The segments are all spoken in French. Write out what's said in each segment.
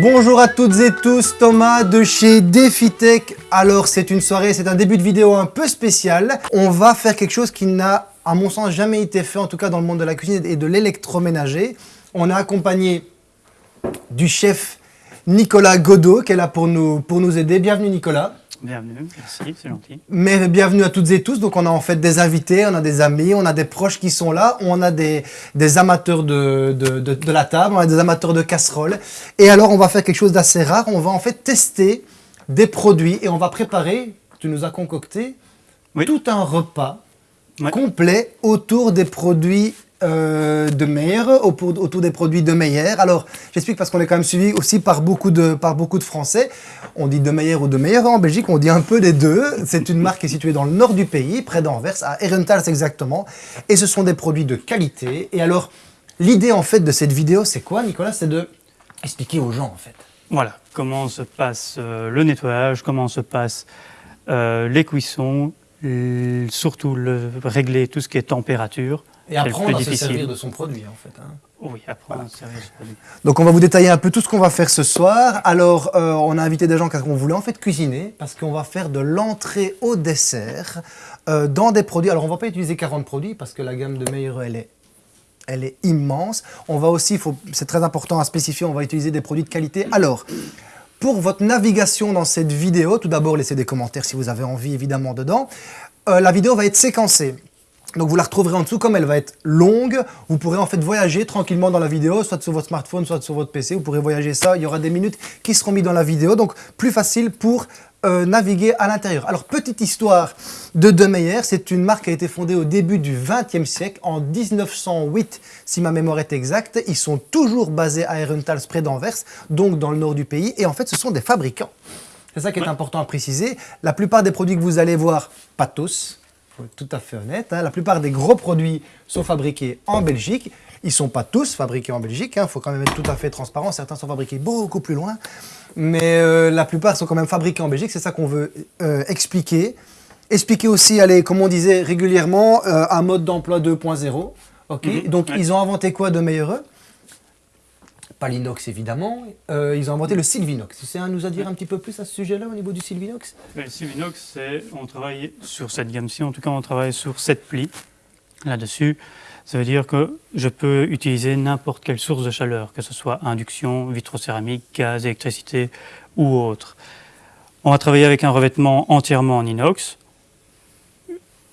Bonjour à toutes et tous, Thomas de chez DefiTech. Alors c'est une soirée, c'est un début de vidéo un peu spécial. On va faire quelque chose qui n'a, à mon sens, jamais été fait, en tout cas dans le monde de la cuisine et de l'électroménager. On a accompagné du chef Nicolas Godot qui est là pour nous, pour nous aider. Bienvenue Nicolas. Bienvenue, merci, c'est gentil. Mais bienvenue à toutes et tous. Donc on a en fait des invités, on a des amis, on a des proches qui sont là, on a des, des amateurs de, de, de, la table, on a des amateurs de casseroles. Et alors on va faire quelque chose d'assez rare, on va en fait tester des produits et on va préparer, tu nous as concocté, tout un repas complet autour des produits euh, de Meyer, autour des produits de Meyer. Alors, j'explique parce qu'on est quand même suivi aussi par beaucoup de, par beaucoup de Français. On dit de Meyer ou de Meyer en Belgique, on dit un peu des deux. C'est une marque qui est située dans le nord du pays, près d'Anvers, à Herentals exactement. Et ce sont des produits de qualité. Et alors, l'idée en fait de cette vidéo, c'est quoi Nicolas? C'est de expliquer aux gens en fait. Voilà, comment se passe euh, le nettoyage, comment se passent euh, les cuissons, surtout le, régler tout ce qui est température. Et apprendre à se servir de son produit, en fait. Hein. Oui, apprendre à se servir de son produit. Donc, on va vous détailler un peu tout ce qu'on va faire ce soir. Alors, euh, on a invité des gens qu'on voulait en fait cuisiner, parce qu'on va faire de l'entrée au dessert euh, dans des produits. Alors, on ne va pas utiliser 40 produits, parce que la gamme de Meilleur, elle est elle est immense. On va aussi, c'est très important à spécifier, on va utiliser des produits de qualité. Alors, pour votre navigation dans cette vidéo, tout d'abord, laissez des commentaires si vous avez envie, évidemment, dedans. Euh, la vidéo va être séquencée. Donc vous la retrouverez en dessous, comme elle va être longue, vous pourrez en fait voyager tranquillement dans la vidéo, soit sur votre smartphone, soit sur votre PC, vous pourrez voyager ça, il y aura des minutes qui seront mises dans la vidéo, donc plus facile pour euh, naviguer à l'intérieur. Alors petite histoire de De Meyer, c'est une marque qui a été fondée au début du XXe siècle, en 1908 si ma mémoire est exacte, ils sont toujours basés à Herentals près d'Anvers, donc dans le nord du pays, et en fait ce sont des fabricants. C'est ça qui est important à préciser. La plupart des produits que vous allez voir, pas tous, tout à fait honnête, hein. la plupart des gros produits sont fabriqués en Belgique. Ils ne sont pas tous fabriqués en Belgique, il hein. faut quand même être tout à fait transparent. Certains sont fabriqués beaucoup plus loin, mais euh, la plupart sont quand même fabriqués en Belgique. C'est ça qu'on veut euh, expliquer. Expliquer aussi, allez, comme on disait régulièrement, euh, un mode d'emploi 2.0. Ok. Mhm. Donc, ils ont inventé quoi de meilleur pas l'inox évidemment, euh, ils ont inventé le Sylvinox. Tu sais nous a dire un petit peu plus à ce sujet-là au niveau du Sylvinox? Le Sylvinox, on travaille sur cette gamme-ci, en tout cas on travaille sur cette pli là-dessus. Ça veut dire que je peux utiliser n'importe quelle source de chaleur, que ce soit induction, vitrocéramique, gaz, électricité ou autre. On va travailler avec un revêtement entièrement en inox.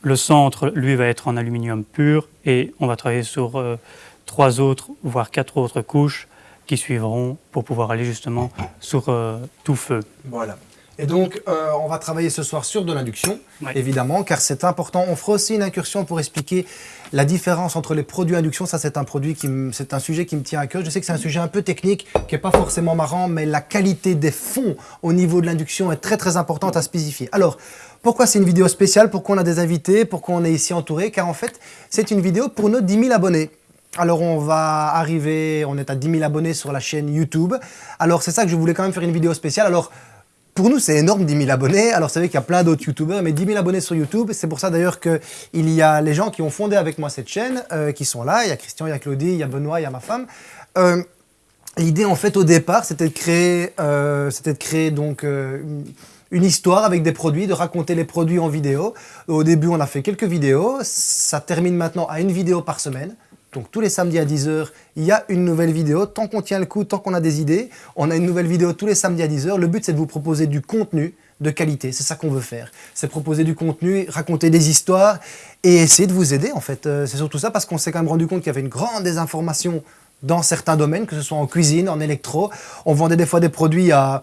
Le centre, lui, va être en aluminium pur et on va travailler sur euh, trois autres, voire quatre autres couches qui suivront pour pouvoir aller justement sur euh, tout feu. Voilà. Et donc, euh, on va travailler ce soir sur de l'induction, évidemment, car c'est important. On fera aussi une incursion pour expliquer la différence entre les produits induction. Ça, c'est un produit qui, c'est un sujet qui me tient à cœur. Je sais que c'est un sujet un peu technique, qui n'est pas forcément marrant, mais la qualité des fonds au niveau de l'induction est très très importante à spécifier. Alors, pourquoi c'est une vidéo spéciale? Pourquoi on a des invités? Pourquoi on est ici entouré? Car en fait, c'est une vidéo pour nos 10 000 abonnés. Alors on va arriver, on est à 10 000 abonnés sur la chaîne YouTube. Alors c'est ça que je voulais quand même faire une vidéo spéciale. Alors pour nous c'est énorme 10 000 abonnés. Alors c'est vrai qu'il y a plein d'autres YouTubeurs, mais 10 000 abonnés sur YouTube. C'est pour ça d'ailleurs qu'il y a les gens qui ont fondé avec moi cette chaîne, euh, qui sont là. Il y a Christian, il y a Claudie, il y a Benoît, il y a ma femme. Euh, l'idée en fait au départ c'était de créer, euh, c'était de créer donc une histoire avec des produits, de raconter les produits en vidéo. Au début, on a fait quelques vidéos. Ça termine maintenant à une vidéo par semaine. Donc tous les samedis à 10h, il y a une nouvelle vidéo. Tant qu'on tient le coup, tant qu'on a des idées, on a une nouvelle vidéo tous les samedis à 10h. Le but, c'est de vous proposer du contenu de qualité. C'est ça qu'on veut faire. C'est proposer du contenu, raconter des histoires et essayer de vous aider, en fait. Euh, c'est surtout ça parce qu'on s'est quand même rendu compte qu'il y avait une grande désinformation dans certains domaines, que ce soit en cuisine, en électro. On vendait des fois des produits à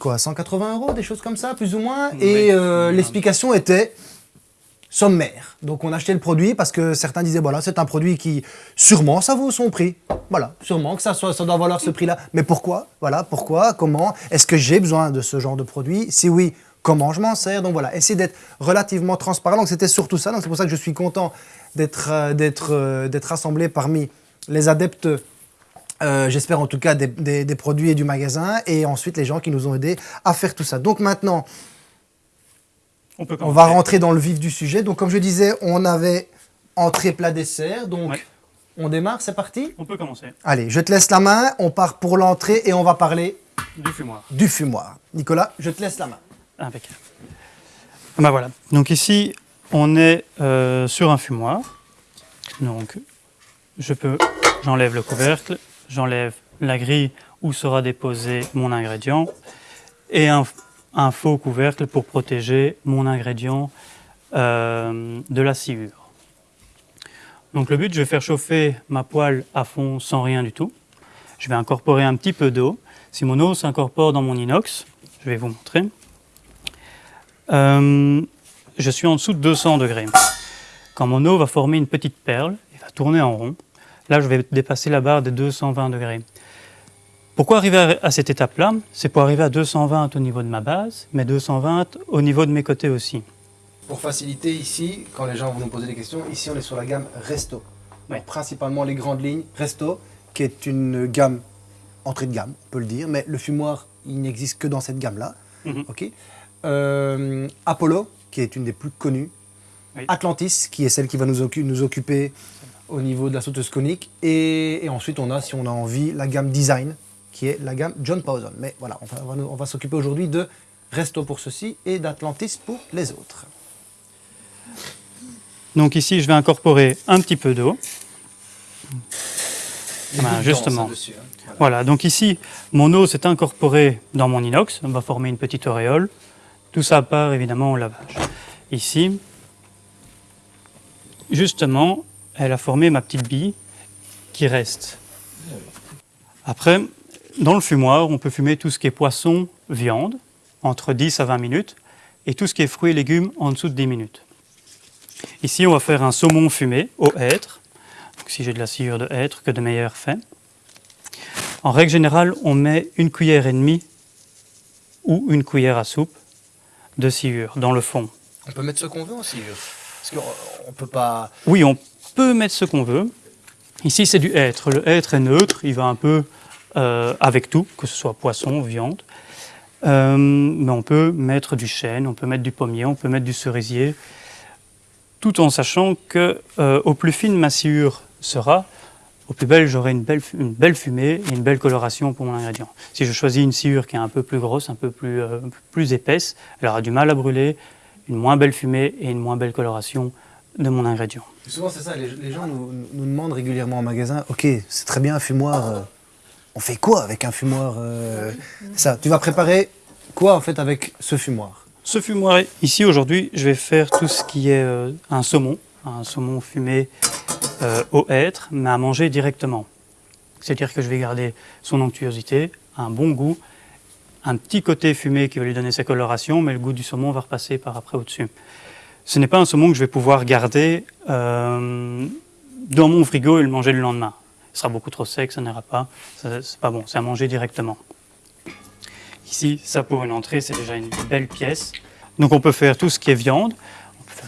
quoi 180 euros, des choses comme ça, plus ou moins. Et euh, l'explication était sommaire. Donc on achetait le produit parce que certains disaient, voilà, c'est un produit qui, sûrement, ça vaut son prix. Voilà, sûrement que ça, ça doit valoir ce prix-là. Mais pourquoi? Voilà, pourquoi? Comment? Est-ce que j'ai besoin de ce genre de produit? Si oui, comment je m'en sers? Donc voilà, essayer d'être relativement transparent. Donc c'était surtout ça. Donc c'est pour ça que je suis content d'être euh, d'être euh, rassemblé parmi les adeptes euh, j'espère en tout cas des, produits et du magasin, et ensuite les gens qui nous ont aidés à faire tout ça. Donc maintenant, on, va rentrer dans le vif du sujet. Donc, comme je disais, on avait entrée, plat, dessert. Donc, on démarre, c'est parti On peut commencer. Allez, je te laisse la main. On part pour l'entrée et on va parler Du fumoir. Du fumoir. Nicolas, je te laisse la main. Impeccable. Ben voilà. Donc ici, on est euh, sur un fumoir. Donc, je peux, j'enlève le couvercle, j'enlève la grille où sera déposé mon ingrédient et un, faux couvercle pour protéger mon ingrédient euh, de la sciure. Donc le but, je vais faire chauffer ma poêle à fond sans rien du tout. Je vais incorporer un petit peu d'eau. Si mon eau s'incorpore dans mon inox, je vais vous montrer. Euh, je suis en dessous de 200 degrés. Quand mon eau va former une petite perle, et va tourner en rond, là je vais dépasser la barre des 220 degrés. Pourquoi arriver à cette étape-là? C'est pour arriver à 220 au niveau de ma base, mais 220 au niveau de mes côtés aussi. Pour faciliter ici, quand les gens vont nous poser des questions, ici on est sur la gamme Resto. principalement les grandes lignes Resto, qui est une gamme entrée de gamme, on peut le dire, mais le fumoir, il n'existe que dans cette gamme-là. Mhm. Euh, Apollo, qui est une des plus connues. Atlantis, qui est celle qui va nous, nous, occuper au niveau de la sauteuse conique. Et, ensuite, on a, si on a envie, la gamme Design, qui est la gamme John Pawson. Mais voilà, on va, on va s'occuper aujourd'hui de Resto pour ceci et d'Atlantis pour les autres. Donc ici, je vais incorporer un petit peu d'eau. justement. Hein. Voilà. donc ici, mon eau s'est incorporée dans mon inox, on va former une petite auréole. Tout ça part évidemment au lavage. Ici, justement, elle a formé ma petite bille qui reste. Après, dans le fumoir, on peut fumer tout ce qui est poisson, viande, entre 10 à 20 minutes, et tout ce qui est fruits et légumes en dessous de 10 minutes. Ici, on va faire un saumon fumé au hêtre. si j'ai de la sciure de hêtre, que de meilleur fait. En règle générale, on met une cuillère et demie ou une cuillère à soupe de sciure dans le fond. On peut mettre ce qu'on veut en sciure Parce qu'on peut pas... Oui, on peut mettre ce qu'on veut. Ici, c'est du hêtre. Le hêtre est neutre, il va un peu euh, avec tout, que ce soit poisson, viande. Euh, mais on peut mettre du chêne, on peut mettre du pommier, on peut mettre du cerisier, tout en sachant que euh, au plus fine ma sciure sera, au plus belle, j'aurai une belle, une belle fumée et une belle coloration pour mon ingrédient. Si je choisis une sciure qui est un peu plus grosse, un peu plus, plus épaisse, elle aura du mal à brûler, une moins belle fumée et une moins belle coloration de mon ingrédient. Souvent c'est ça, les, gens nous, demandent régulièrement en magasin, ok, c'est très bien fumoir, on fait quoi avec un fumoir euh, Ça, tu vas préparer quoi en fait avec ce fumoir? Ce fumoir, ici aujourd'hui, je vais faire tout ce qui est un saumon, un saumon fumé euh, au être, mais à manger directement. C'est-à-dire que je vais garder son onctuosité, un bon goût, un petit côté fumé qui va lui donner sa coloration, mais le goût du saumon va repasser par après au-dessus. Ce n'est pas un saumon que je vais pouvoir garder euh, dans mon frigo et le manger le lendemain. Il sera beaucoup trop sec, ça n'ira pas, c'est pas bon, c'est à manger directement. Ici, ça pour une entrée, c'est déjà une belle pièce. Donc on peut faire tout ce qui est viande,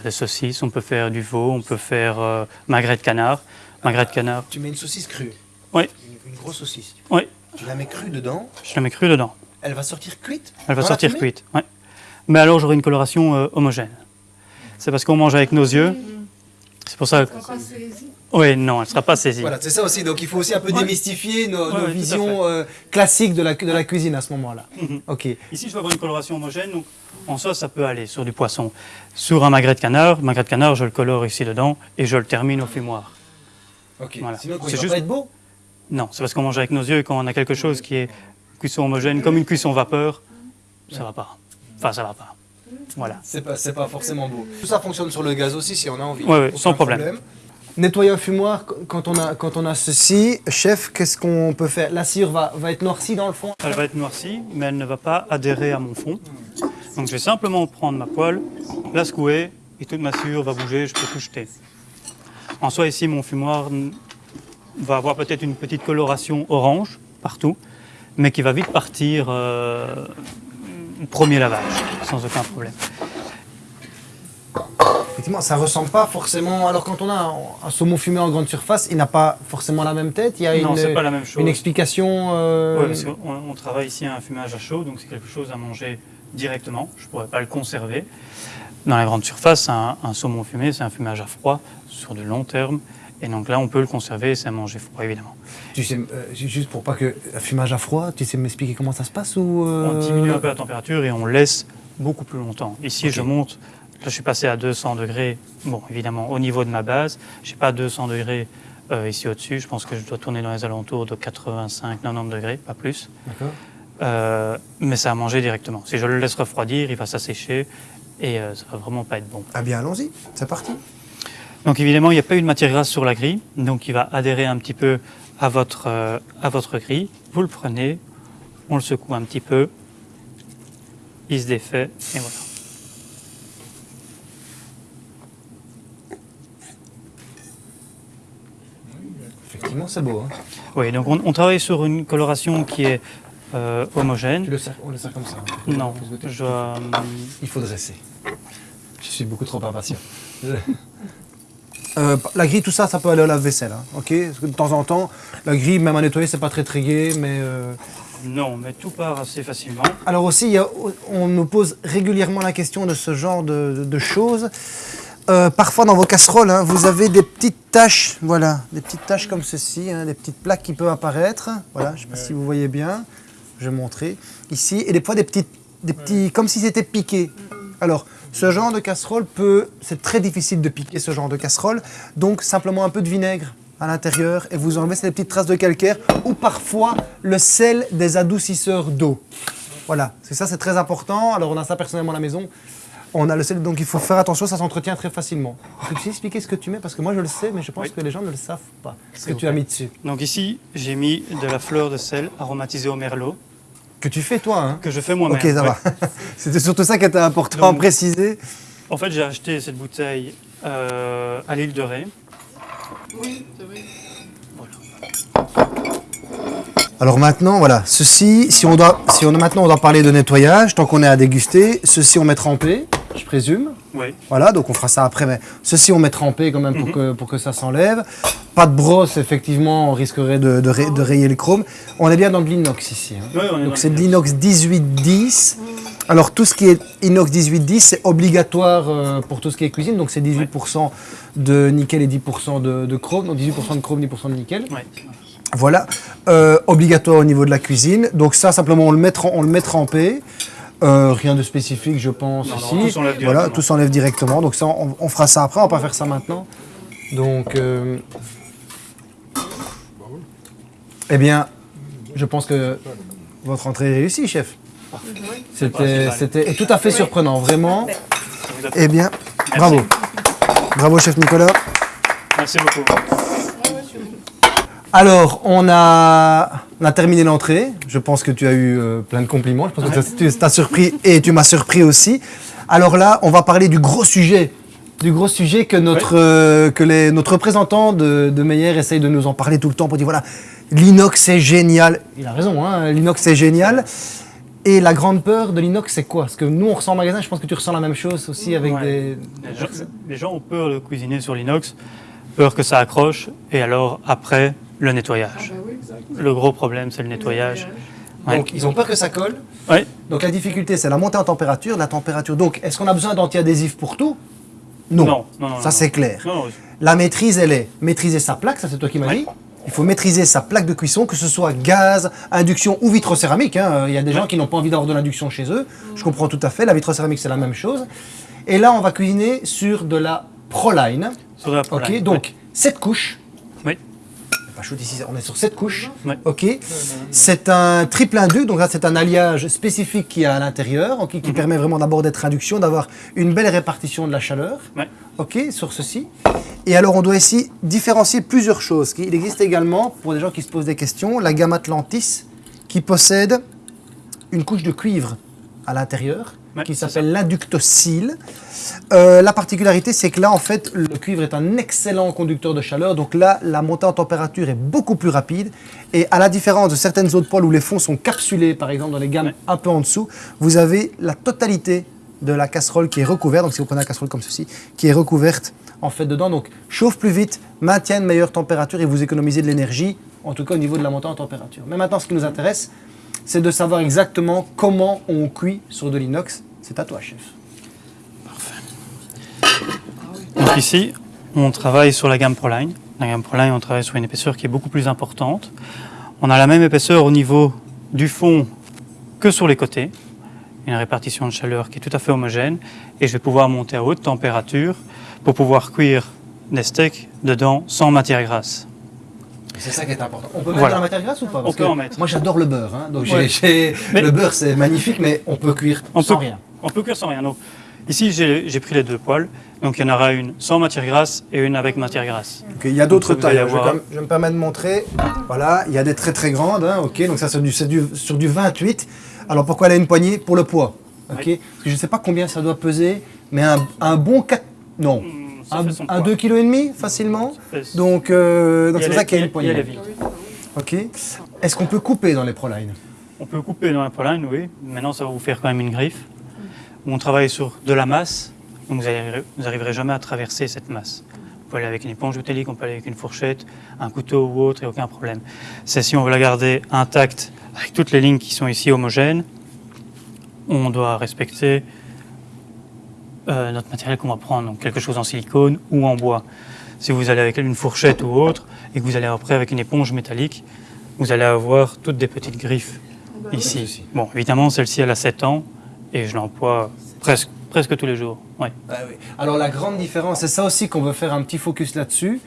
des saucisses, on peut faire du veau, on peut faire euh, magret de canard. Magret de canard. Tu mets une saucisse crue? Oui. Une, grosse saucisse? Oui. Tu la mets crue dedans? Je la mets crue dedans. Elle va sortir cuite? Elle va sortir cuite, oui. Mais alors j'aurai une coloration euh, homogène. C'est parce qu'on mange avec nos yeux. C'est pour ça que... Oui, non, elle ne sera pas saisie. Voilà, c'est ça aussi. Donc il faut aussi un peu démystifier nos, visions euh, classiques de la, de la cuisine à ce moment-là. Mhm. Ok. Ici, je vais avoir une coloration homogène. Donc en sauce, ça peut aller sur du poisson. Sur un magret de canard, magret de canard, je le colore ici dedans et je le termine au fumoir. Ok. Sinon, c'est juste... pas être beau? Non, c'est parce qu'on mange avec nos yeux et quand on a quelque chose qui est cuisson homogène, comme une cuisson vapeur, ça va pas. Enfin, ça va pas. Voilà. C'est pas, pas forcément beau. Tout ça fonctionne sur le gaz aussi si on a envie. Oui, sans problème. Nettoyer un fumoir, quand on a, quand on a ceci, chef, qu'est-ce qu'on peut faire? La cire va, va être noircie dans le fond? Elle va être noircie, mais elle ne va pas adhérer à mon fond. Donc je vais simplement prendre ma poêle, la secouer, et toute ma cire va bouger, je peux tout jeter. En soi, ici, mon fumoir va avoir peut-être une petite coloration orange partout, mais qui va vite partir euh, premier lavage, sans aucun problème effectivement, ça ressemble pas forcément. Alors, quand on a un, saumon fumé en grande surface, il n'a pas forcément la même tête. Il y a non, une, pas la même chose. une explication. Euh... on, travaille ici à un fumage à chaud, donc c'est quelque chose à manger directement. Je ne pourrais pas le conserver. Dans la grande surface, un, saumon fumé, c'est un fumage à froid sur de long terme Et donc là, on peut le conserver et c'est à manger froid, évidemment. Tu sais, euh, juste pour pas que fumage à froid, tu sais m'expliquer comment ça se passe ou euh, On diminue un peu la température et on laisse beaucoup plus longtemps. Ici, je monte, je suis passé à 200 degrés. Bon, évidemment, au niveau de ma base, je n'ai pas 200 degrés euh, ici au-dessus. Je pense que je dois tourner dans les alentours de 85-90 degrés, pas plus. D'accord. Euh, mais ça a mangé directement. Si je le laisse refroidir, il va s'assécher et euh, ça va vraiment pas être bon. Ah bien, allons-y, c'est parti. Donc évidemment, il n'y a pas eu de matière grasse sur la grille, donc il va adhérer un petit peu à votre, euh, à votre grille. Vous le prenez, on le secoue un petit peu, il se défait et voilà. Effectivement, c'est beau. Hein. Oui, donc on, on travaille sur une coloration qui est euh, homogène. Tu le sers, on le sert comme ça. hein. Non, je hum, Il faut dresser. Je suis beaucoup trop impatient. Euh, la grille, tout ça, ça peut aller au lave-vaisselle. hein, ok? Parce que de temps en temps, la grille, même à nettoyer, c'est pas très très gai, mais. euh, non, mais tout part assez facilement. Alors aussi, il y a- on nous pose régulièrement la question de ce genre de, de choses. Euh, parfois dans vos casseroles, hein, vous avez des petites taches, voilà, des petites taches comme ceci, hein, des petites plaques qui peuvent apparaître. Voilà, je ne sais pas si vous voyez bien. Je vais montrer ici, et des fois des petites, des petits, comme si c'était piqué. Alors, ce genre de casserole peut, c'est très difficile de piquer ce genre de casserole, donc simplement un peu de vinaigre à l'intérieur et vous enlevez ces petites traces de calcaire ou parfois le sel des adoucisseurs d'eau. Voilà, c'est ça, c'est très important. Alors, on a ça personnellement à la maison. On a le sel, donc il faut faire attention, ça s'entretient très facilement. Tu sais expliquer ce que tu mets Parce que moi je le sais, mais je pense Oui. que les gens ne le savent pas. Ce que tu as mis dessus. Donc ici, j'ai mis de la fleur de sel aromatisée au merlot, Que tu fais toi, hein que je fais moi-même. Ok, ça ouais. va. C'était surtout ça qui était important à Donc- préciser. En fait, j'ai acheté cette bouteille euh, à l'île de Ré. Alors maintenant, voilà, ceci, si on doit, si on maintenant on doit parler de nettoyage, tant qu'on est à déguster, ceci on met trempé, je présume. Oui. Voilà, donc on fera ça après, mais ceci on met trempé quand même pour, que, pour que ça s'enlève. Pas de brosse, effectivement, on risquerait de, de, ray- de rayer le chrome. On est bien dans de l'inox ici. hein. Ouais, on est Donc c'est de l'inox. l'inox 1810. Alors tout ce qui est inox 1810, c'est obligatoire euh, pour tout ce qui est cuisine. Donc c'est 18% de nickel et 10% de, de chrome. Donc 18% de chrome, 10% de nickel. Ouais. Voilà, Euh, obligatoire au niveau de la cuisine. Donc ça, simplement, on le met, on le met trempé. Euh, rien de spécifique, je pense, Non, non, ici. tout s'enlève voilà, directement. tout s'enlève directement. Donc ça, on, on fera ça après. On va pas faire ça maintenant. Donc, euh, eh bien, je pense que votre entrée est réussie, chef. C'était, tout à fait surprenant, vraiment. Eh bien, bravo. Bravo, chef Nicolas. Merci beaucoup. Alors, on a, on a terminé l'entrée. Je pense que tu as eu euh, plein de compliments. Je pense que tu t'as surpris et tu m'as surpris aussi. Alors là, on va parler du gros sujet. Du gros sujet que notre, euh, que les, notre représentant de, de Meyer essaye de nous en parler tout le temps pour dire voilà, l'inox c'est génial. Il a raison, hein, l'inox c'est génial. Et la grande peur de l'inox, c'est quoi? Parce que nous, on ressent en magasin, je pense que tu ressens la même chose aussi avec Ouais. des. Les gens, les gens ont peur de cuisiner sur l'inox, peur que ça accroche, et alors après, le nettoyage. Le gros problème, c'est le nettoyage. Ouais. Donc, ils ont peur que ça colle. Ouais. Donc la difficulté, c'est la montée en température, la température. Donc, est-ce qu'on a besoin d'antiadhésif pour tout? Non. Non, non, non, Ça, c'est clair. La maîtrise, elle est maîtriser sa plaque, ça c'est toi qui m'as Ouais. dit. Il faut maîtriser sa plaque de cuisson, que ce soit gaz, induction ou vitrocéramique. hein. Il y a des gens qui n'ont pas envie d'avoir de l'induction chez eux. Je comprends tout à fait. La vitrocéramique, c'est la même chose. Et là, on va cuisiner sur de la Proline. sur la Ok, Proline. donc 7 couches. Oui. Pas chaud ici, on est sur 7 couches. Ouais. Ok. C'est un triple induc, donc là c'est un alliage spécifique qui est à l'intérieur, ok, Mhm. qui permet vraiment d'abord d'être induction, d'avoir une belle répartition de la chaleur. Ouais. Ok, sur ceci. Et alors on doit ici différencier plusieurs choses. Il existe également, pour des gens qui se posent des questions, la gamme Atlantis qui possède une couche de cuivre à l'intérieur Ouais, qui s'appelle l'inductocyle. Euh, la particularité, c'est que là, en fait, le cuivre est un excellent conducteur de chaleur. Donc là, la montée en température est beaucoup plus rapide. Et à la différence de certaines autres poêles où les fonds sont capsulés, par exemple dans les gammes Ouais. un peu en dessous, vous avez la totalité de la casserole qui est recouverte. Donc si vous prenez la casserole comme ceci, qui est recouverte en fait dedans. Donc chauffe plus vite, maintient une meilleure température et vous économisez de l'énergie, en tout cas au niveau de la montée en température. Mais maintenant, ce qui nous intéresse, c'est de savoir exactement comment on cuit sur de l'inox. C'est à toi, chef. Donc ici, on travaille sur la gamme Proline. la gamme Proline, on travaille sur une épaisseur qui est beaucoup plus importante. On a la même épaisseur au niveau du fond que sur les côtés, une répartition de chaleur qui est tout à fait homogène, et je vais pouvoir monter à haute température pour pouvoir cuire des steaks dedans sans matière grasse. C'est ça qui est important. On peut mettre de la matière grasse ou pas? On peut en mettre. Moi j'adore le beurre, hein. donc le beurre c'est magnifique, mais on peut cuire sans rien. On peut cuire sans rien. Donc, ici j'ai pris les deux poêles, donc il y en aura une sans matière grasse et une avec matière grasse. il y a d'autres tailles. Je, vais me permettre de montrer. Voilà, il y a des très très grandes. Hein, ok, donc ça c'est du, sur du 28. Alors pourquoi elle a une poignée Pour le poids. Ok. Parce que je ne sais pas combien ça doit peser, mais un, bon 4. Non. Hmm, un, 2,5 kg facilement. Donc euh, c'est pour ça qu'il y a une poignée. Ok. Est-ce qu'on peut couper dans les ProLine On peut couper dans les ProLine, oui. Maintenant ça va vous faire quand même une griffe. On travaille sur de la masse, donc vous n'arriverez jamais à traverser cette masse. On peut aller avec une éponge métallique, on peut aller avec une fourchette, un couteau ou autre, et aucun problème. C'est si on veut la garder intacte avec toutes les lignes qui sont ici homogènes, on doit respecter euh, notre matériel qu'on va prendre, donc quelque chose en silicone ou en bois. Si vous allez avec une fourchette ou autre, et que vous allez après avec une éponge métallique, vous allez avoir toutes des petites griffes ici. Bon, évidemment, celle-ci, elle a 7 ans, et je l'emploie presque, presque tous les jours. Ouais. Ah Alors la grande différence, c'est ça aussi qu'on veut faire un petit focus là-dessus,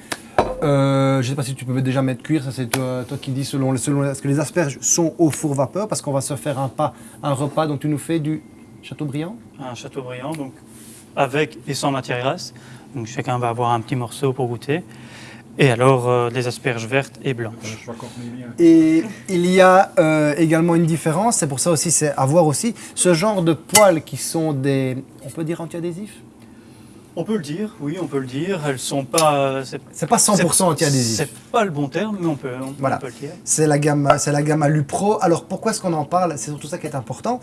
euh, je ne sais pas si tu peux déjà mettre cuire, ça c'est toi, qui dis selon, selon ce que les asperges sont au four vapeur parce qu'on va se faire un, pas, un repas, donc tu nous fais du Châteaubriand Un Châteaubriand, donc avec et sans matière grasse. Donc chacun va avoir un petit morceau pour goûter. Et alors euh, des asperges vertes et blanches. Et il y a euh, également une différence, c'est pour ça aussi, c'est à voir aussi, ce genre de poils qui sont des, on peut dire anti-adhésifs? On peut le dire, oui, on peut le dire. Elles sont pas. C'est pas 100% anti-adhésif. C'est pas le bon terme, mais on peut, voilà. le dire. C'est la gamme, c'est la gamme Alupro. Alors pourquoi est-ce qu'on en parle? C'est surtout ça qui est important.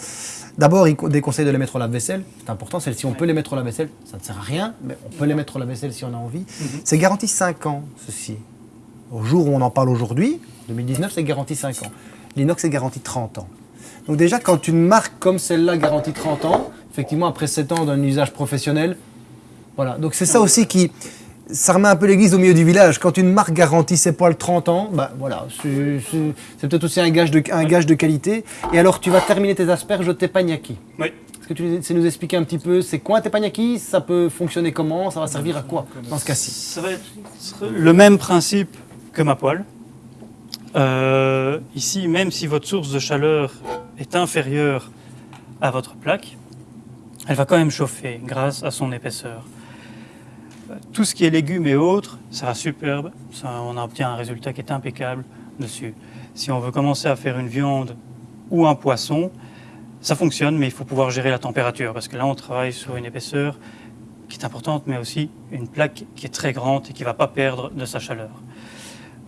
D'abord, il déconseille de les mettre au lave-vaisselle. C'est important. Celles-ci, on peut les mettre au lave-vaisselle. Ça ne sert à rien, mais on peut les mettre au lave-vaisselle si on a envie. Mhm. C'est garanti 5 ans, ceci. Au jour où on en parle aujourd'hui, 2019, c'est garanti 5 ans. L'inox est garanti 30 ans. Donc déjà, quand une marque comme celle-là garantit 30 ans, effectivement, après 7 ans d'un usage professionnel, voilà, donc c'est ça aussi qui, ça remet un peu l'église au milieu du village. Quand une marque garantit ses poils 30 ans, bah voilà, c'est peut-être aussi un gage, de, un gage de qualité. Et alors, tu vas terminer tes asperges au teppanyaki. Oui. Est-ce que tu sais nous expliquer un petit peu, c'est quoi un teppanyaki? Ça peut fonctionner comment? Ça va servir à quoi dans ce cas-ci? Ça va être le même principe que ma poêle. Euh, ici, même si votre source de chaleur est inférieure à votre plaque, elle va quand même chauffer grâce à son épaisseur tout ce qui est légumes et autres, ça superbe. Ça, on obtient un résultat qui est impeccable dessus. Si on veut commencer à faire une viande ou un poisson, ça fonctionne, mais il faut pouvoir gérer la température, parce que là, on travaille sur une épaisseur qui est importante, mais aussi une plaque qui est très grande et qui ne va pas perdre de sa chaleur.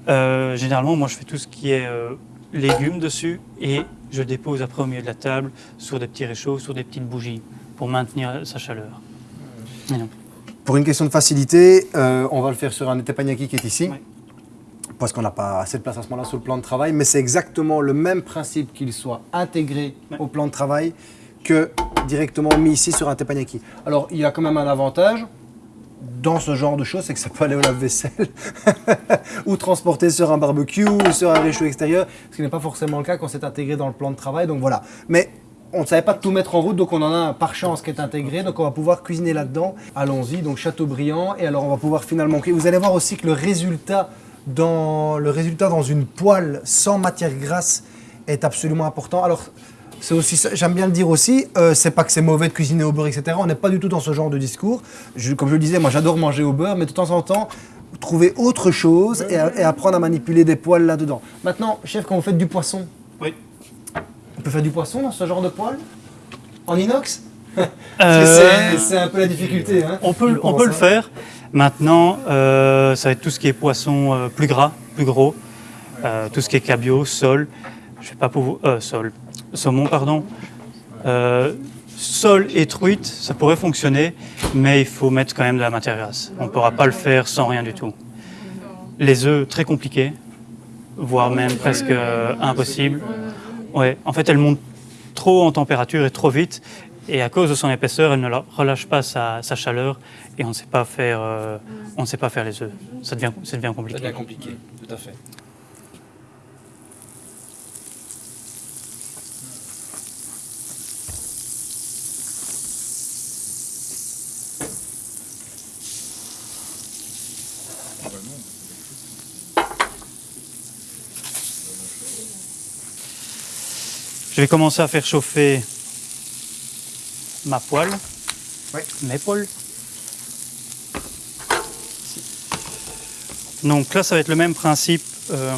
Euh, généralement, moi, je fais tout ce qui est euh, légumes dessus et je dépose après au milieu de la table sur des petits réchauds, sur des petites bougies pour maintenir sa chaleur. Pour une question de facilité, euh, on va le faire sur un teppanyaki qui est ici. Parce qu'on n'a pas assez de place à ce moment-là sur le plan de travail, mais c'est exactement le même principe qu'il soit intégré au plan de travail que directement mis ici sur un teppanyaki. Alors, il y a quand même un avantage dans ce genre de choses, c'est que ça peut aller au lave-vaisselle ou transporter sur un barbecue ou sur un réchaud extérieur, ce qui n'est pas forcément le cas quand c'est intégré dans le plan de travail. Donc voilà. Mais on ne savait pas tout mettre en route, donc on en a un par chance qui est intégré, donc on va pouvoir cuisiner là-dedans. Allons-y, donc Châteaubriand, et alors on va pouvoir finalement Vous allez voir aussi que le résultat dans, le résultat dans une poêle sans matière grasse est absolument important. Alors, c'est aussi, j'aime bien le dire aussi, euh, c'est pas que c'est mauvais de cuisiner au beurre, etc. On n'est pas du tout dans ce genre de discours. comme je le disais, moi j'adore manger au beurre, mais de temps en temps, trouver autre chose et, et apprendre à manipuler des poêles là-dedans. Maintenant, chef, quand vous faites du poisson, oui. On peut faire du poisson dans ce genre de poêle En inox euh, C'est un peu la difficulté. Hein, on peut, on peut le faire. Maintenant, euh, ça va être tout ce qui est poisson euh, plus gras, plus gros, tout ce qui est cabillaud, sol, je vais pas pour sol, saumon, pardon. sol et truite, ça pourrait fonctionner, mais il faut mettre quand même de la matière grasse. On ne pourra pas le faire sans rien du tout. Les œufs, très compliqués, voire même presque impossible. Ouais, en fait, elle monte trop en température et trop vite. Et à cause de son épaisseur, elle ne relâche pas sa, chaleur et on ne sait pas faire, euh, on ne sait pas faire les œufs. Ça ça devient compliqué. Ça devient compliqué, tout à fait. Je vais commencer à faire chauffer ma poêle, mes poêles. Donc là, ça va être le même principe euh,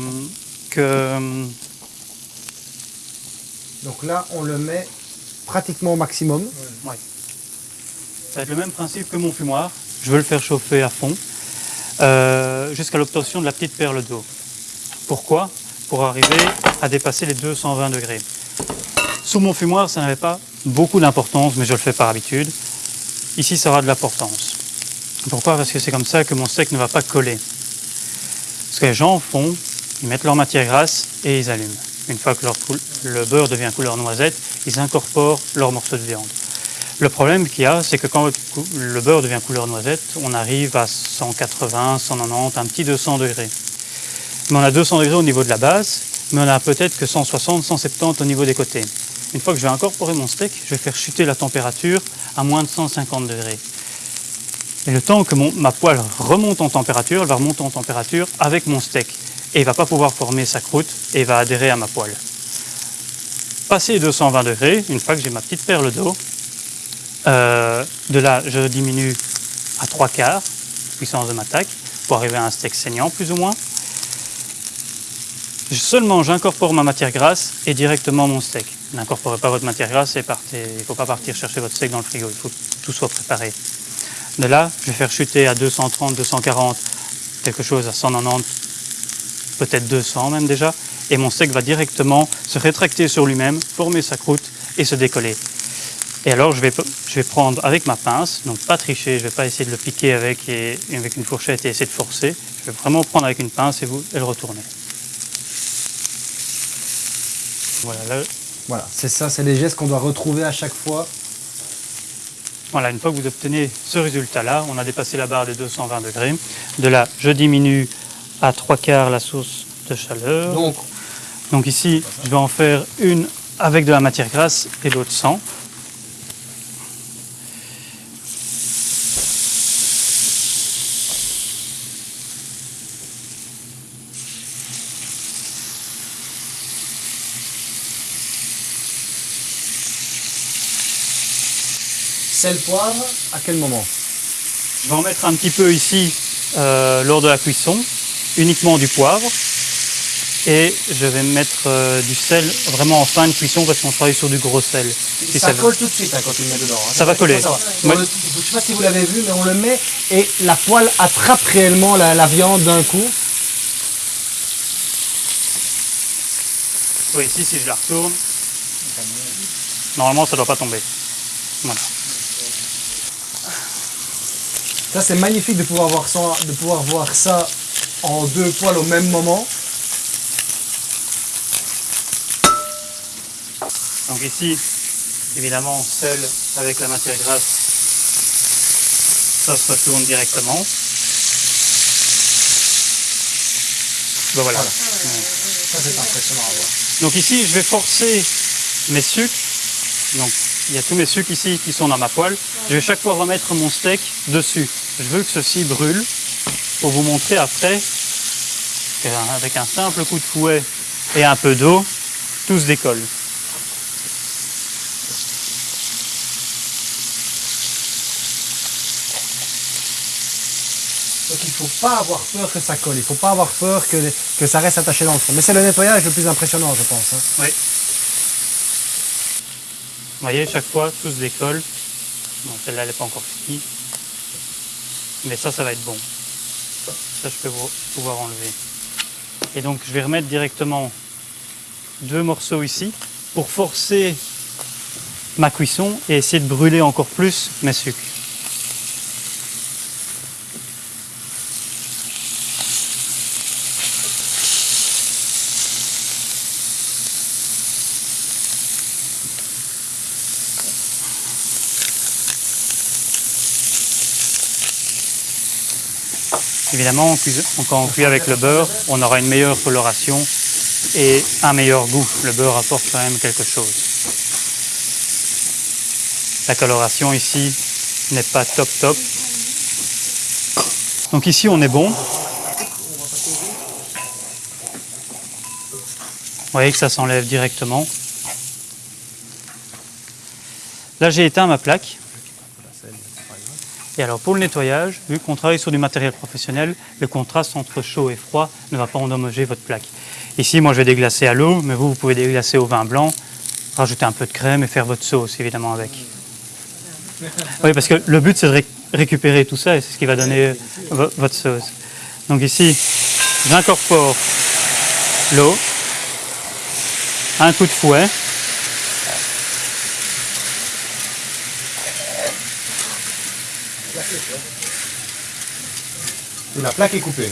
que... Donc là, on le met pratiquement au maximum. Ça va être le même principe que mon fumoir. Je veux le faire chauffer à fond euh, jusqu'à l'obtention de la petite perle d'eau. Pourquoi? Pour arriver à dépasser les 220 degrés. Sous mon fumoir, ça n'avait pas beaucoup d'importance, mais je le fais par habitude. Ici, ça aura de l'importance. Pourquoi? Parce que c'est comme ça que mon steak ne va pas coller. Ce que les gens font, ils mettent leur matière grasse et ils allument. Une fois que le beurre devient couleur noisette, ils incorporent leur morceau de viande. Le problème qu'il y a, c'est que quand le beurre devient couleur noisette, on arrive à 180, 190, un petit 200 degrés. Mais on a 200 degrés au niveau de la base, mais on a peut-être que 160, 170 au niveau des côtés. Une fois que je vais incorporer mon steak, je vais faire chuter la température à moins de 150 degrés. Et le temps que ma poêle remonte en température, elle va remonter en température avec mon steak. Et il ne va pas pouvoir former sa croûte et va adhérer à ma poêle. Passé 220 degrés, une fois que j'ai ma petite perle d'eau, euh, de là je diminue à 3 quarts puissance de ma taque pour arriver à un steak saignant plus ou moins. Seulement j'incorpore ma matière grasse et directement mon steak. N'incorporez pas votre matière grasse et partez. Il ne faut pas partir chercher votre steak dans le frigo, il faut que tout soit préparé. De là, je vais faire chuter à 230, 240, quelque chose à 190, peut-être 200 même déjà, et mon steak va directement se rétracter sur lui-même, former sa croûte et se décoller. Et alors je vais, prendre avec ma pince, donc pas tricher, je ne vais pas essayer de le piquer avec, avec une fourchette et essayer de forcer, je vais vraiment prendre avec une pince et, vous, et le retourner. Voilà, là, voilà, c'est ça, c'est les gestes qu'on doit retrouver à chaque fois. Voilà, une fois que vous obtenez ce résultat-là, on a dépassé la barre des 220 degrés. De là, je diminue à trois quarts la source de chaleur. Donc, Donc ici, je vais en faire une avec de la matière grasse et l'autre sans. Poivre, à quel moment Je vais en mettre un petit peu ici euh, lors de la cuisson, uniquement du poivre. Et je vais mettre euh, du sel vraiment en fin de cuisson parce qu'on travaille sur du gros sel. ça, colle tout de suite hein, quand tu le mets dedans. Hein. Ça, va coller. je ne sais pas si vous l'avez vu, mais on le met et la poêle attrape réellement la, viande d'un coup. Oui, ici, si je la retourne, normalement, ça ne doit pas tomber. Voilà. Ça, c'est magnifique de pouvoir, voir ça, de pouvoir voir ça en deux poils au même moment. Donc ici, évidemment, seul avec la matière grasse, ça se retourne directement. Ben voilà. Ça, c'est impressionnant à voir. Donc ici, je vais forcer mes sucres. Donc, il y a tous mes sucres ici qui sont dans ma poêle. Je vais chaque fois remettre mon steak dessus. Je veux que ceci brûle pour vous montrer après qu'avec un simple coup de fouet et un peu d'eau, tout se décolle. Donc il ne faut pas avoir peur que ça colle, il ne faut pas avoir peur que, que, ça reste attaché dans le fond. Mais c'est le nettoyage le plus impressionnant, je pense. Hein. Oui. Vous voyez, chaque fois, tout se décolle. Bon, celle-là, elle n'est pas encore finie. Mais ça, ça va être bon. Ça, je peux pouvoir enlever. Et donc, je vais remettre directement deux morceaux ici pour forcer ma cuisson et essayer de brûler encore plus mes sucres. Évidemment, quand on cuit avec le beurre, on aura une meilleure coloration et un meilleur goût. Le beurre apporte quand même quelque chose. La coloration ici n'est pas top top. Donc ici on est bon. Vous voyez que ça s'enlève directement. Là j'ai éteint ma plaque. Et alors pour le nettoyage, vu qu'on travaille sur du matériel professionnel, le contraste entre chaud et froid ne va pas endommager votre plaque. Ici, moi je vais déglacer à l'eau, mais vous, vous pouvez déglacer au vin blanc, rajouter un peu de crème et faire votre sauce évidemment avec. Oui, parce que le but c'est de récupérer tout ça et c'est ce qui va donner votre sauce. Donc ici, j'incorpore l'eau, un coup de fouet, la plaque est coupée.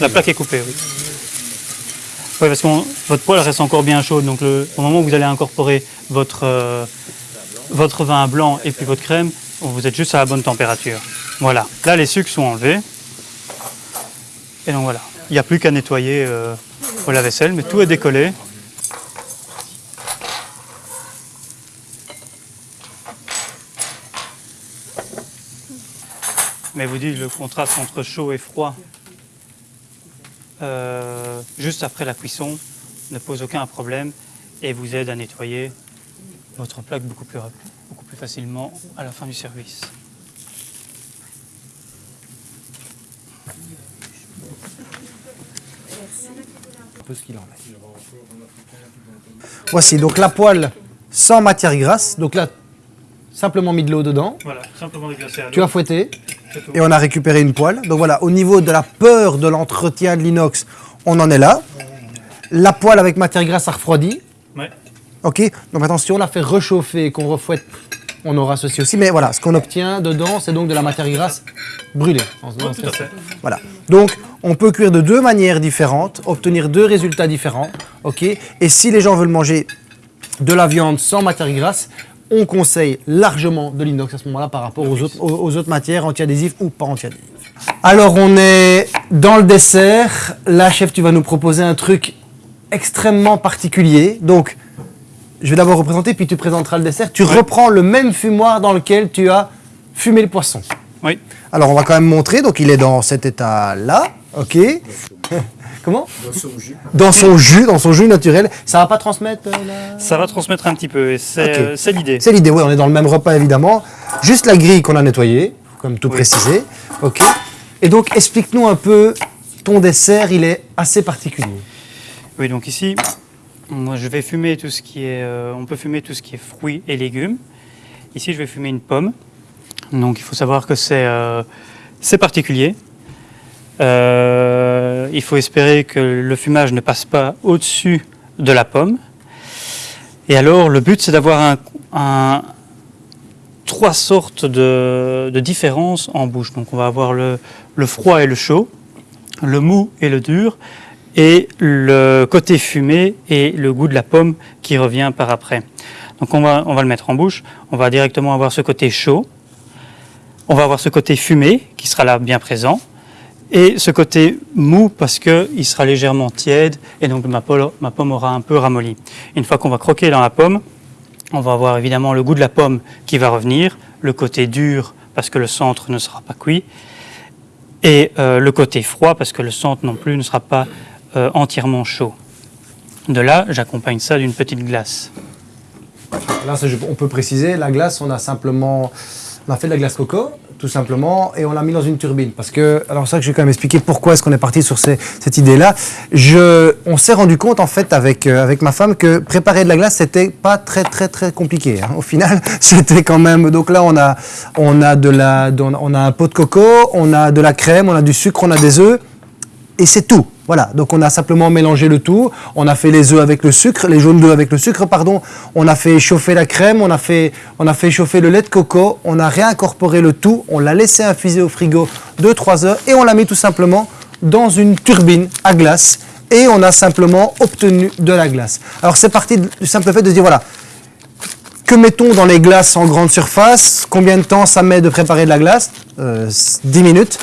La plaque est coupée, oui. Oui, parce que votre poêle reste encore bien chaude, donc au moment où vous allez incorporer votre, euh, votre vin blanc et puis votre crème, vous êtes juste à la bonne température. Voilà, là les sucres sont enlevés. Et donc voilà, il n'y a plus qu'à nettoyer euh, la vaisselle, mais tout est décollé. Mais vous dites le contraste entre chaud et froid, euh, juste après la cuisson, ne pose aucun problème et vous aide à nettoyer votre plaque beaucoup plus, beaucoup plus facilement à la fin du service. Voici donc la poêle sans matière grasse. Donc là, simplement mis de l'eau dedans. Voilà, simplement déglacé Tu as fouetté et on a récupéré une poêle. Donc voilà, au niveau de la peur de l'entretien de l'inox, on en est là. La poêle avec matière grasse a refroidi. Ouais. Ok, donc maintenant si on la fait réchauffer et qu'on refouette, on aura ceci aussi. Mais voilà, ce qu'on obtient dedans, c'est donc de la matière grasse brûlée. tout à fait. Voilà. Donc on peut cuire de deux manières différentes, obtenir deux résultats différents. Ok. Et si les gens veulent manger de la viande sans matière grasse, on conseille largement de l'inox à ce moment-là par rapport aux autres, aux, autres matières anti-adhésives ou pas anti-adhésives. Alors on est dans le dessert. Là, chef, tu vas nous proposer un truc extrêmement particulier. Donc, je vais d'abord représenter, puis tu présenteras le dessert. Tu reprends le même fumoir dans lequel tu as fumé le poisson. Oui. Alors, on va quand même montrer. Donc, il est dans cet état-là. OK. Comment Dans son jus. Dans son jus, dans son jus naturel. Ça va pas transmettre euh, Ça va transmettre un petit peu, c'est l'idée. C'est l'idée, oui, on est dans le même repas évidemment. Juste la grille qu'on a nettoyée, comme tout préciser. Ok. Et donc, explique-nous un peu, ton dessert, il est assez particulier. Oui, donc ici, moi je vais fumer tout ce qui est, euh, on peut fumer tout ce qui est fruits et légumes. Ici, je vais fumer une pomme. Donc, il faut savoir que c'est euh, particulier. Euh, il faut espérer que le fumage ne passe pas au-dessus de la pomme. Et alors, le but, c'est d'avoir trois sortes de, différences en bouche. Donc, on va avoir le, froid et le chaud, le mou et le dur, et le côté fumé et le goût de la pomme qui revient par après. Donc, on va le mettre en bouche. On va directement avoir ce côté chaud. On va avoir ce côté fumé qui sera là bien présent et ce côté mou parce qu'il sera légèrement tiède et donc ma pomme, aura un peu ramolli. Une fois qu'on va croquer dans la pomme, on va avoir évidemment le goût de la pomme qui va revenir, le côté dur parce que le centre ne sera pas cuit et euh, le côté froid parce que le centre non plus ne sera pas euh, entièrement chaud. De là, j'accompagne ça d'une petite glace. Là, on peut préciser, la glace, on a simplement on a fait de la glace coco tout simplement, et on l'a mis dans une turbine. Parce que, alors ça que je vais quand même expliquer pourquoi est-ce qu'on est parti sur cette idée-là. On s'est rendu compte en fait avec, euh, avec ma femme que préparer de la glace, c'était pas très très très compliqué. Hein. Au final, c'était quand même, donc là on a, on, a de la, on a un pot de coco, on a de la crème, on a du sucre, on a des œufs, et c'est tout. Voilà, donc on a simplement mélangé le tout, on a fait les œufs avec le sucre, les jaunes d'œufs avec le sucre, pardon, on a fait chauffer la crème, on a fait, on chauffer le lait de coco, on a réincorporé le tout, on l'a laissé infuser au frigo 2-3 heures et on l'a mis tout simplement dans une turbine à glace et on a simplement obtenu de la glace. Alors c'est parti du simple fait de dire voilà, que mettons dans les glaces en grande surface? Combien de temps ça met de préparer de la glace? 10 euh, minutes.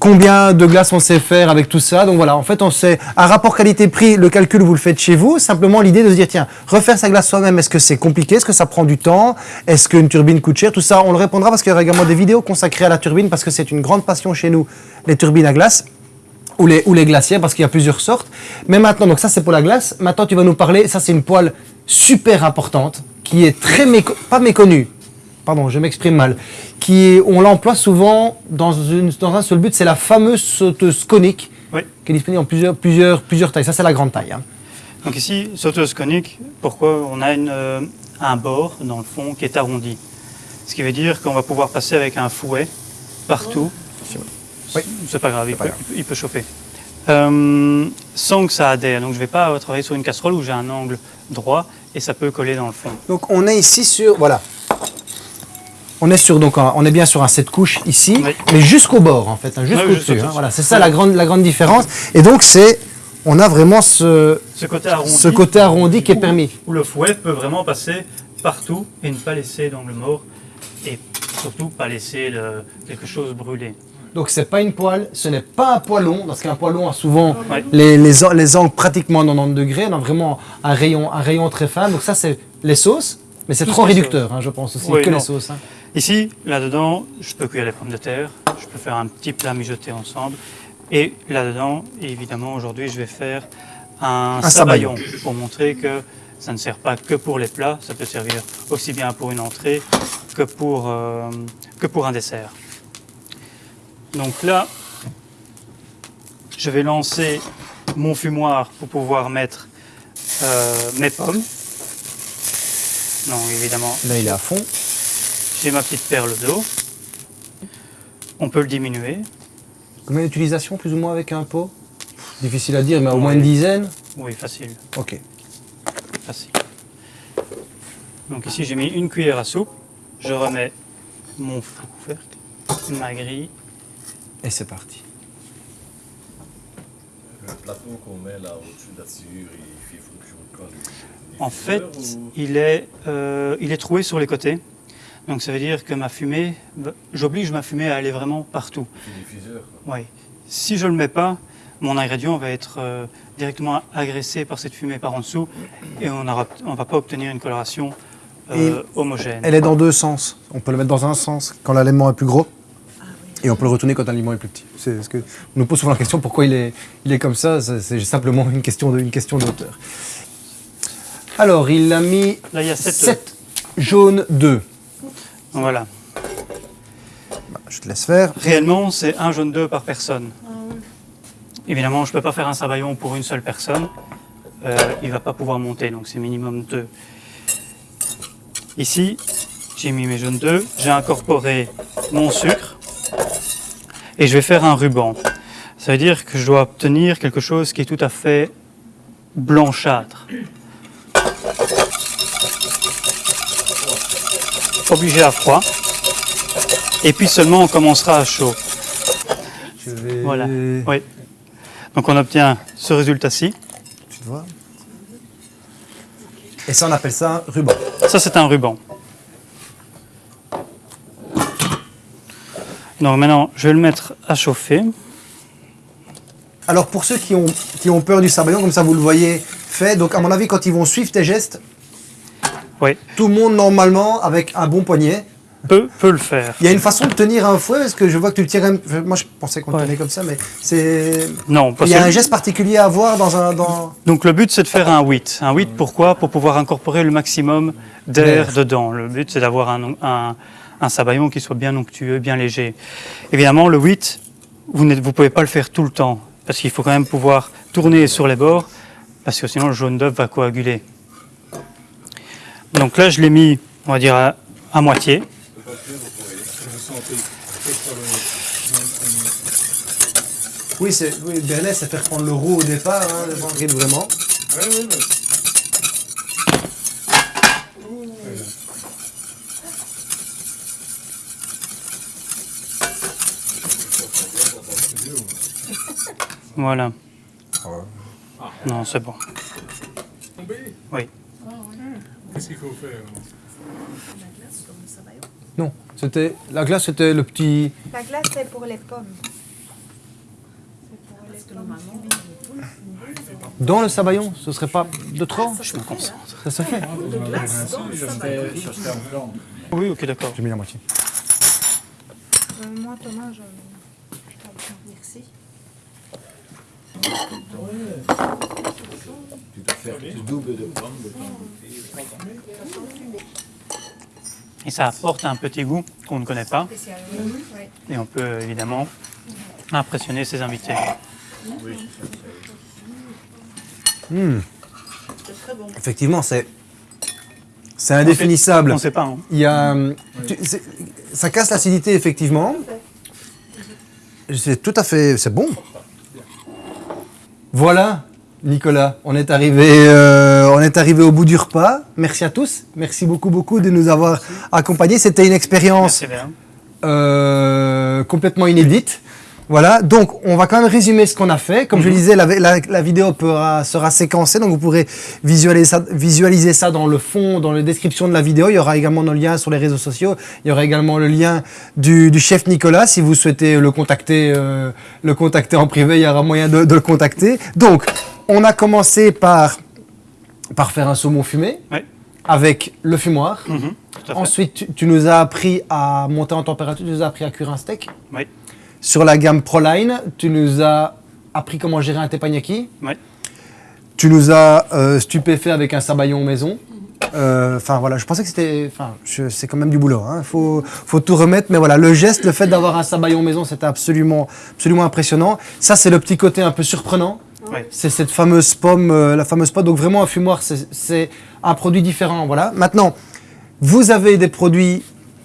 Combien de glace on sait faire avec tout ça. Donc voilà, en fait, on sait un rapport qualité-prix, le calcul, vous le faites chez vous. Simplement, l'idée de se dire, tiens, refaire sa glace soi-même, est-ce que c'est compliqué? Est-ce que ça prend du temps? Est-ce qu'une turbine coûte cher? Tout ça, on le répondra parce qu'il y aura également des vidéos consacrées à la turbine parce que c'est une grande passion chez nous, les turbines à glace. Ou les, ou les glacières, parce qu'il y a plusieurs sortes. Mais maintenant, donc ça c'est pour la glace. Maintenant, tu vas nous parler, ça c'est une poêle super importante, qui est très pas méconnue, pardon, je m'exprime mal, qui est, on l'emploie souvent dans, une, dans un seul but, c'est la fameuse sauteuse conique, Oui. qui est disponible en plusieurs, plusieurs, plusieurs tailles. Ça, c'est la grande taille. hein. Donc ici, sauteuse conique, pourquoi on a une, euh, un bord dans le fond qui est arrondi? Ce qui veut dire qu'on va pouvoir passer avec un fouet partout. Oui. C'est pas grave, il, pas peut, grave. il peut chauffer. Euh, sans que ça adhère. Donc je ne vais pas travailler sur une casserole où j'ai un angle droit et ça peut coller dans le fond. Donc, on est ici sur, voilà. On est sur, donc, un- on est bien sur un 7 couches ici, Oui. mais jusqu'au bord, en fait, hein, jusqu'au jusqu'au dessus. hein, voilà, c'est ça la grande, la grande différence. Et donc, c'est, on a vraiment ce, Ce côté arrondi, ce côté arrondi qui est permis. Où le fouet peut vraiment passer partout et ne pas laisser d'angle mort et surtout pas laisser le- quelque chose brûler. Donc c'est pas une poêle, ce n'est pas un poêlon, parce qu'un poêlon a souvent Ouais. les, les, an- les angles pratiquement à 90 degrés, on a vraiment un rayon, un rayon très fin. Donc ça c'est les sauces, mais c'est trop réducteur, hein, je pense aussi, Oui, que non. les sauces. hein. Ici, là-dedans, je peux cuire les pommes de terre, je peux faire un petit plat mijoté ensemble. Et là-dedans, évidemment, aujourd'hui, je vais faire un, Un sabayon pour montrer que ça ne sert pas que pour les plats, ça peut servir aussi bien pour une entrée que pour, euh, que pour un dessert. Donc là, je vais lancer mon fumoir pour pouvoir mettre euh, mes pommes. Non, évidemment, Là il est à fond. j'ai ma petite perle d'eau. On peut le diminuer. Combien d'utilisations plus ou moins avec un pot? Difficile à dire, mais au moins une dizaine Oui, facile, Ok. facile. Donc ici, j'ai mis une cuillère à soupe. Je remets mon couvercle, ma grille. Et c'est parti. Le plateau qu'on met là au-dessus de la sciure, il fait fonction de quoi lui En fait, Diffuseur ou- il est, euh, il est troué sur les côtés. Donc ça veut dire que ma fumée, j'oblige ma fumée à aller vraiment partout. diffuseur. Oui. Si je ne le mets pas, mon ingrédient va être euh, directement agressé par cette fumée par en dessous et on ne va pas obtenir une coloration euh, homogène. Elle est dans deux sens. On peut le mettre dans un sens quand l'aliment est plus gros. Et on peut le retourner quand l'aliment est plus petit. C'est ce que on nous pose souvent la question pourquoi il est, il est comme ça. C'est simplement une question de, une question d'auteur. Alors, il a mis Là, il y a sept. 7 jaunes 2. Voilà. Je te laisse faire. Réellement, c'est un jaune d'œuf par personne. Évidemment, je ne peux pas faire un sabayon pour une seule personne. Euh, il ne va pas pouvoir monter, donc c'est minimum deux. Ici, j'ai mis mes jaunes d'œufs, j'ai incorporé mon sucre et je vais faire un ruban. Ça veut dire que je dois obtenir quelque chose qui est tout à fait blanchâtre. Obligé à froid. Et puis seulement on commencera à chaud. Je vais... Voilà. Oui. Donc on obtient ce résultat-ci. Tu vois? Et ça, on appelle ça un ruban. Ça, c'est un ruban. Donc maintenant, je vais le mettre à chauffer. Alors, pour ceux qui ont, qui ont peur du sabayon, comme ça vous le voyez fait, donc à mon avis, quand ils vont suivre tes gestes, Oui, tout le monde, normalement, avec un bon poignet, peut, peut le faire. Il y a une façon de tenir un fouet, parce que je vois que tu le même. Moi, je pensais qu'on Ouais. tenait comme ça, mais c'est. Non, parce Il y a que- un geste particulier à avoir dans un. Dans... Donc le but, c'est de faire un 8. Un 8, pourquoi? Pour pouvoir incorporer le maximum d'air D'air. dedans. Le but, c'est d'avoir un, un, un sabayon qui soit bien onctueux, bien léger. Évidemment, le 8, vous ne vous pouvez pas le faire tout le temps, parce qu'il faut quand même pouvoir tourner sur les bords, parce que sinon le jaune d'œuf va coaguler. Donc là, je l'ai mis, on va dire, à, à moitié. Oui, c'est. Oui, Bernet, c'est faire prendre le roux au départ, hein, le Vendredi, vraiment. Voilà. Non, c'est bon. Oui. Qu'est-ce qu'il faut faire Non, c'était. La glace, c'était le petit. La glace, c'est pour les pommes. Dans le sabayon, ce serait pas de trop Je me concentre. Ça se fait Oui, ok, d'accord. J'ai mis la moitié. Euh, moi, Thomas, je... Merci. Et ça apporte un petit goût qu'on ne connaît pas. Et on peut évidemment impressionner ses invités. Effectivement, c'est c'est indéfinissable. On ne sait pas. hein. Il y a, tu- ça casse l'acidité, effectivement. C'est tout à fait, c'est bon. Voilà, Nicolas, on est arrivé, euh, on est arrivé au bout du repas. Merci à tous. Merci beaucoup, beaucoup de nous avoir accompagnés. C'était une expérience euh, complètement inédite. Voilà, donc on va quand même résumer ce qu'on a fait. Comme je le disais, la, la- la vidéo pourra- sera séquencée, donc vous pourrez visualiser ça, visualiser ça dans le fond, dans la description de la vidéo. Il y aura également nos liens sur les réseaux sociaux. Il y aura également le lien du, du chef Nicolas. Si vous souhaitez le contacter, euh, le contacter en privé, il y aura moyen de, de le contacter. Donc, on a commencé par, par faire un saumon fumé avec le fumoir. Mhm. Ensuite, tu, tu nous as appris à monter en température, tu nous as appris à cuire un steak. Oui. Sur la gamme Proline, tu nous as appris comment gérer un teppanyaki. Oui. Tu nous as euh, stupéfait avec un sabayon maison. Euh, Enfin voilà, je pensais que c'était, enfin, c'est quand même du boulot. Il faut, faut tout remettre, mais voilà, le geste, le fait d'avoir un sabayon maison, c'était absolument, absolument impressionnant. Ça, c'est le petit côté un peu surprenant. C'est cette fameuse pomme, euh, la fameuse pomme. Donc vraiment un fumoir, c'est un produit différent. Voilà. Maintenant, vous avez des produits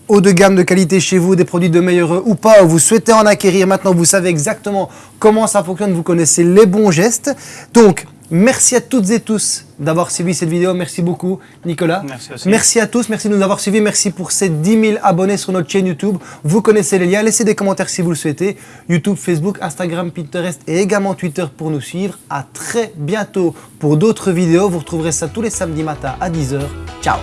haut de gamme de qualité chez vous, des produits de meilleur ou pas, ou vous souhaitez en acquérir, maintenant vous savez exactement comment ça fonctionne, vous connaissez les bons gestes. Donc, merci à toutes et tous d'avoir suivi cette vidéo. Merci beaucoup, Nicolas. Merci aussi. Merci à tous, merci de nous avoir suivis, merci pour ces 10 000 abonnés sur notre chaîne YouTube. Vous connaissez les liens, laissez des commentaires si vous le souhaitez. YouTube, Facebook, Instagram, Pinterest et également Twitter pour nous suivre. À très bientôt pour d'autres vidéos. Vous retrouverez ça tous les samedis matins à 10h. Ciao